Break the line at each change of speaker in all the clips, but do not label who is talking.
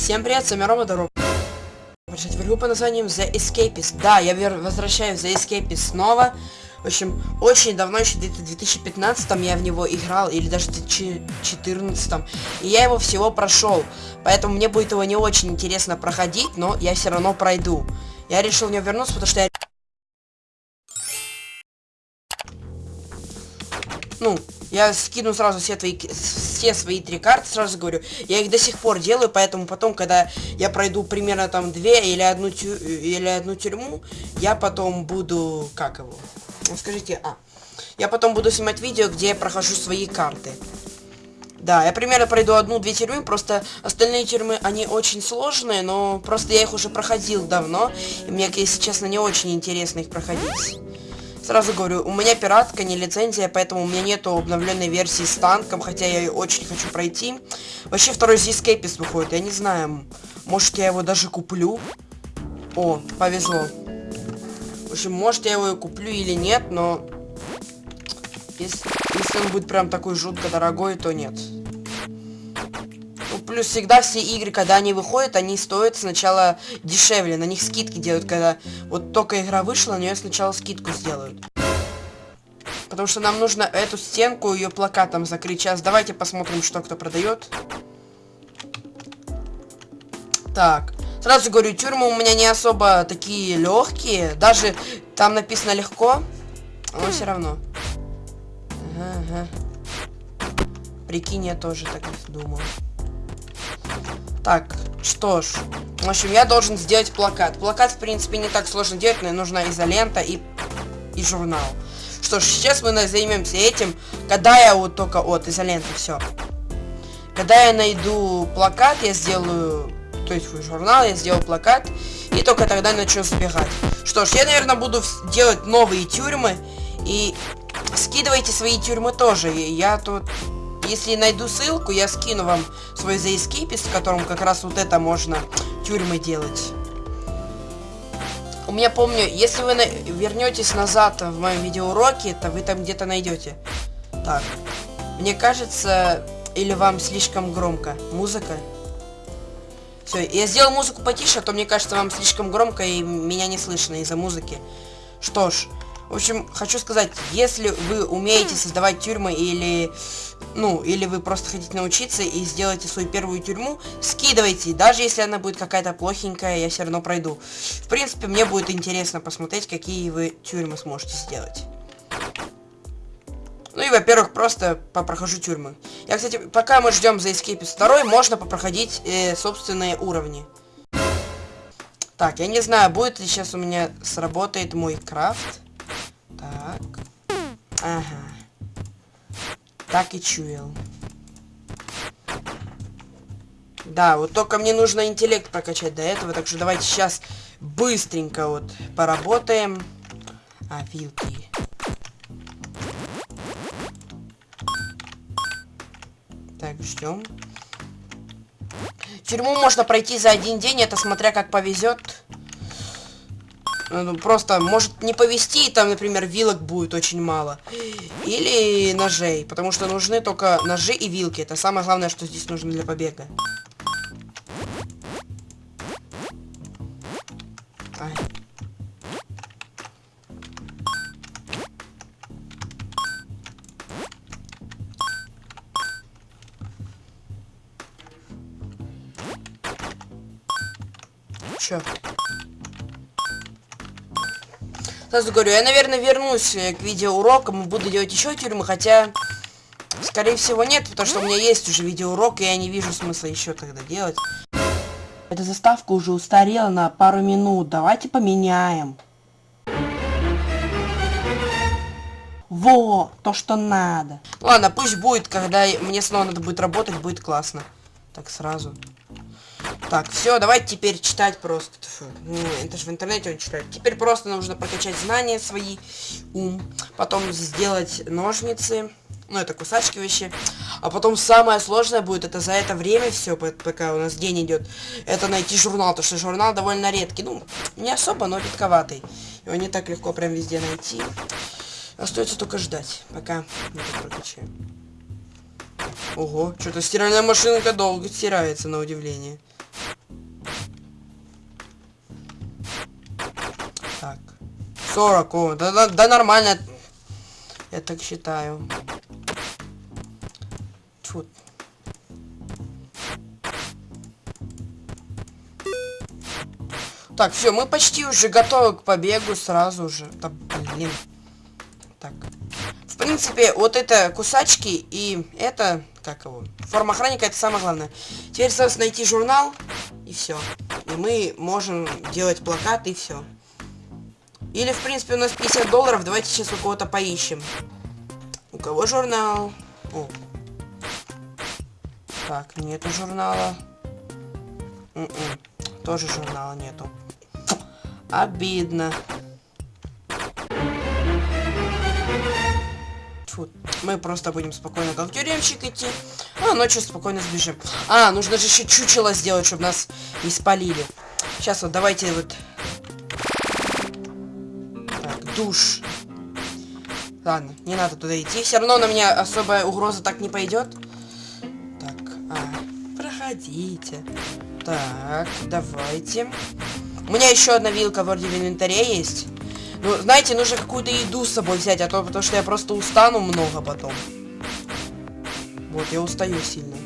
Всем привет, с вами Рома Дорог. Пришли в игру по названием The Escapist. Да, я возвращаюсь The Escapist снова. В общем, очень давно, еще где-то в 2015 я в него играл, или даже в 2014. И я его всего прошел. Поэтому мне будет его не очень интересно проходить, но я все равно пройду. Я решил в него вернуться, потому что я... Ну, я скину сразу все твои, все свои три карты, сразу говорю. Я их до сих пор делаю, поэтому потом, когда я пройду примерно там две или одну, тю, или одну тюрьму, я потом буду, как его, ну, скажите, а, я потом буду снимать видео, где я прохожу свои карты. Да, я примерно пройду одну-две тюрьмы, просто остальные тюрьмы, они очень сложные, но просто я их уже проходил давно, и мне, если честно, не очень интересно их проходить. Сразу говорю, у меня пиратка, не лицензия, поэтому у меня нету обновленной версии с танком, хотя я ее очень хочу пройти. Вообще второй Escapist выходит, я не знаю, может я его даже куплю. О, повезло. В общем, может я его и куплю или нет, но... Если, если он будет прям такой жутко дорогой, то нет. Плюс всегда все игры, когда они выходят, они стоят сначала дешевле. На них скидки делают, когда вот только игра вышла, на нее сначала скидку сделают. Потому что нам нужно эту стенку, ее плакатом закрыть. Сейчас давайте посмотрим, что кто продает. Так. Сразу говорю, тюрьмы у меня не особо такие легкие. Даже там написано легко, но все равно. Ага, ага. Прикинь, я тоже так думал. Так, что ж. В общем, я должен сделать плакат. Плакат, в принципе, не так сложно делать, но нужна изолента и, и журнал. Что ж, сейчас мы займемся этим, когда я вот только... Вот, изолента, все. Когда я найду плакат, я сделаю... То есть журнал, я сделаю плакат. И только тогда начну сбегать. Что ж, я, наверное, буду делать новые тюрьмы. И скидывайте свои тюрьмы тоже. Я тут если найду ссылку, я скину вам свой Escapist, в котором как раз вот это можно тюрьмы делать. У меня помню, если вы на вернетесь назад в моем видеоуроке, то вы там где-то найдете. Так. Мне кажется, или вам слишком громко. Музыка. Все, я сделал музыку потише, а то мне кажется, вам слишком громко и меня не слышно из-за музыки. Что ж, в общем, хочу сказать, если вы умеете создавать тюрьмы или, ну, или вы просто хотите научиться и сделаете свою первую тюрьму, скидывайте. Даже если она будет какая-то плохенькая, я все равно пройду. В принципе, мне будет интересно посмотреть, какие вы тюрьмы сможете сделать. Ну и, во-первых, просто попрохожу тюрьмы. Я, кстати, пока мы ждем за Escape 2, можно попроходить э, собственные уровни. Так, я не знаю, будет ли сейчас у меня сработает мой крафт. Так. Ага. Так и чуял. Да, вот только мне нужно интеллект прокачать до этого, так что давайте сейчас быстренько вот поработаем. А, вилки. Так, ждем. Тюрьму можно пройти за один день, это смотря как повезет. Ну, просто может не повезти, и там, например, вилок будет очень мало. Или ножей, потому что нужны только ножи и вилки. Это самое главное, что здесь нужно для побега. Сразу говорю, я, наверное, вернусь э, к видеоурокам и буду делать еще тюрьмы, хотя, скорее всего, нет, потому что у меня есть уже видеоурок, и я не вижу смысла еще тогда делать. Эта заставка уже устарела на пару минут, давайте поменяем. Во, то, что надо. Ладно, пусть будет, когда мне снова надо будет работать, будет классно. Так, сразу. Так, все, давайте теперь читать просто. Фу, ну, это же в интернете он читает. Теперь просто нужно прокачать знания свои, ум. Потом сделать ножницы. Ну, это кусачки вообще. А потом самое сложное будет, это за это время все, пока у нас день идет, это найти журнал. Потому что журнал довольно редкий. Ну, не особо, но редковатый. Его не так легко прям везде найти. Остается только ждать, пока мы это прокачаем. Ого, что-то стиральная машинка долго стирается, на удивление. Так. 40. О, да, да, да нормально. Я так считаю. Тьфу. Так, все, мы почти уже готовы к побегу сразу же. Да, блин. Так. В принципе, вот это кусачки и это, как его, форма охранника, это самое главное. Теперь осталось найти журнал и все. И мы можем делать плакат, и все. Или, в принципе, у нас 50 долларов, давайте сейчас у кого-то поищем. У кого журнал? О. Так, нету журнала. М -м. Тоже журнала нету. Обидно. Фу. Мы просто будем спокойно как тюремщик идти, а ночью спокойно сбежим. А, нужно же еще чучело сделать, чтобы нас не спалили. Сейчас вот давайте вот... Так, душ. Ладно, не надо туда идти. Все равно на меня особая угроза так не пойдет. Так, а, проходите. Так, давайте. У меня еще одна вилка вроде в инвентаре есть. Ну, знаете, нужно какую-то еду с собой взять, а то потому что я просто устану много потом. Вот, я устаю сильно.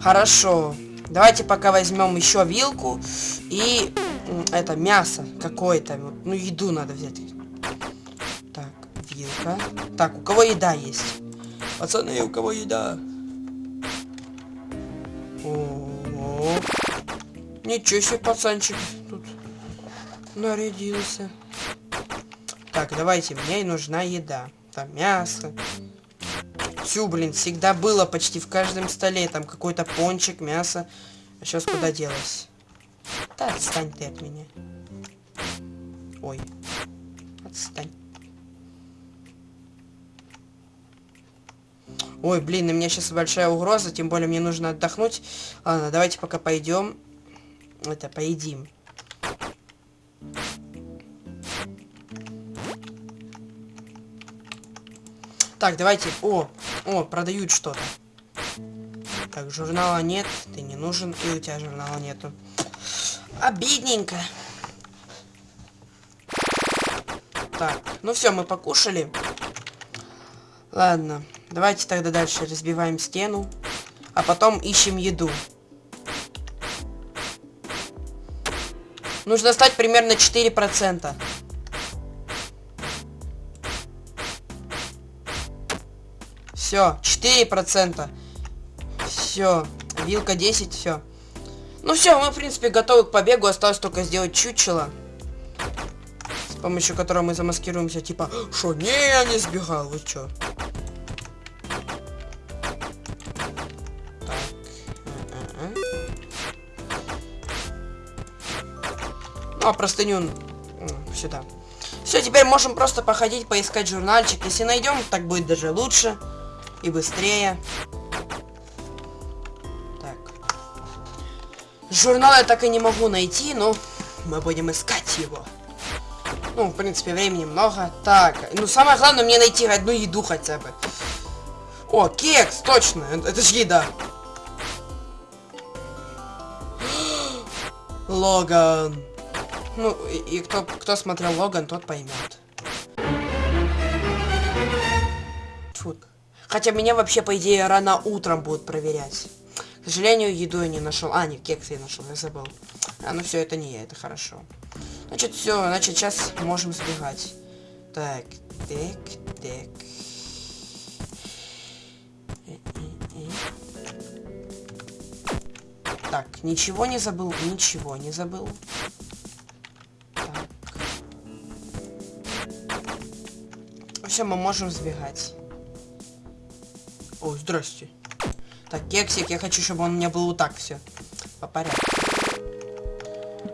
Хорошо. Давайте пока возьмем еще вилку и это мясо какое-то. Ну, еду надо взять. Так, вилка. Так, у кого еда есть? Пацаны, у кого еда? Ничего себе, пацанчик тут нарядился. Так, давайте, мне нужна еда. Там мясо. Всю, блин, всегда было почти в каждом столе. Там какой-то пончик, мясо. А сейчас куда делось? Да, отстань ты от меня. Ой. Отстань. Ой, блин, на меня сейчас большая угроза, тем более мне нужно отдохнуть. Ладно, давайте пока пойдем. Это, поедим. Так, давайте. О, о, продают что-то. Так, журнала нет, ты не нужен, и у тебя журнала нету. Обидненько. Так, ну все, мы покушали. Ладно. Давайте тогда дальше разбиваем стену. А потом ищем еду. Нужно стать примерно 4%. Все, 4%. Все. Вилка 10, все. Ну все, мы, в принципе, готовы к побегу. Осталось только сделать чучело. С помощью которого мы замаскируемся. Типа, что, не, я не сбегал, вы чё? А простыню сюда. Все, теперь можем просто походить, поискать журнальчик. Если найдем, так будет даже лучше и быстрее. Так. Журнал я так и не могу найти, но мы будем искать его. Ну, в принципе, времени много. Так, ну самое главное мне найти одну еду хотя бы. О, кекс, точно, это, же еда. Логан. Ну, и, и кто, кто смотрел Логан, тот поймет. Фу. Хотя меня вообще, по идее, рано утром будут проверять. К сожалению, еду я не нашел. А, не, кекс я нашел, я забыл. А, ну все, это не я, это хорошо. Значит, все, значит, сейчас можем сбегать. Так, так, так. Так, ничего не забыл, ничего не забыл. Все, мы можем сбегать. О, здрасте. Так, кексик, я хочу, чтобы он у меня был вот так все. По порядку.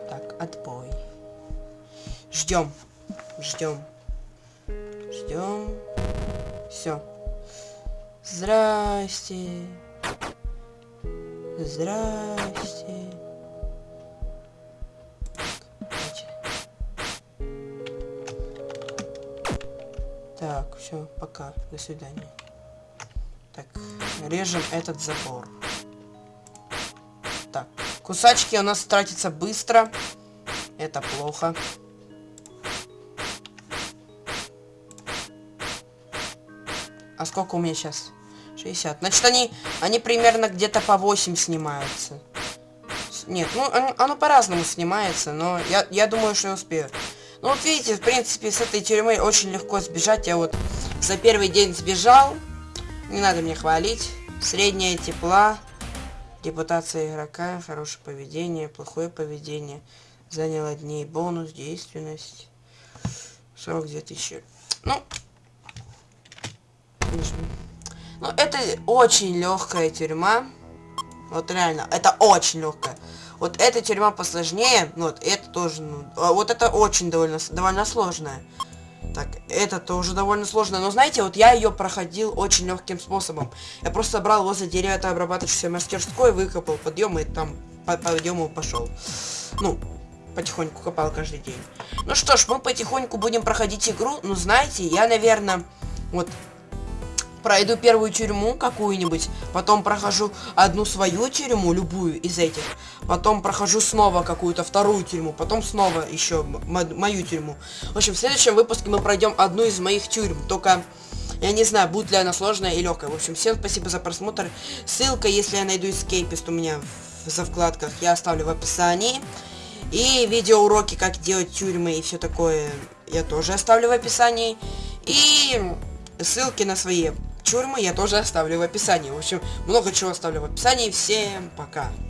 Так, отбой. Ждем. Ждем. Ждем. Все. Здрасте. Здрасте. Все, пока. До свидания. Так, режем этот забор. Так. Кусачки у нас тратятся быстро. Это плохо. А сколько у меня сейчас? 60. Значит, они, они примерно где-то по 8 снимаются. Нет, ну, оно, по-разному снимается, но я, я думаю, что я успею. Ну, вот видите, в принципе, с этой тюрьмы очень легко сбежать. Я вот за первый день сбежал. Не надо мне хвалить. Средняя тепла. Репутация игрока, хорошее поведение, плохое поведение. Заняло дней бонус, действенность. 42 тысячи. Ну, ну, это очень легкая тюрьма. Вот реально, это очень легкая. Вот эта тюрьма посложнее, ну, вот это тоже, ну, а вот это очень довольно, довольно сложная. Так, это тоже довольно сложно. Но знаете, вот я ее проходил очень легким способом. Я просто брал возле дерева это обрабатывающейся мастерской, выкопал подъем и там по подъему пошел. Ну, потихоньку копал каждый день. Ну что ж, мы потихоньку будем проходить игру. Ну, знаете, я, наверное, вот пройду первую тюрьму какую-нибудь, потом прохожу одну свою тюрьму, любую из этих, потом прохожу снова какую-то вторую тюрьму, потом снова еще мою тюрьму. В общем, в следующем выпуске мы пройдем одну из моих тюрьм, только я не знаю, будет ли она сложная и легкая. В общем, всем спасибо за просмотр. Ссылка, если я найду эскейпист у меня в, за вкладках, я оставлю в описании. И видеоуроки, как делать тюрьмы и все такое, я тоже оставлю в описании. И ссылки на свои тюрьмы я тоже оставлю в описании. В общем, много чего оставлю в описании. Всем пока.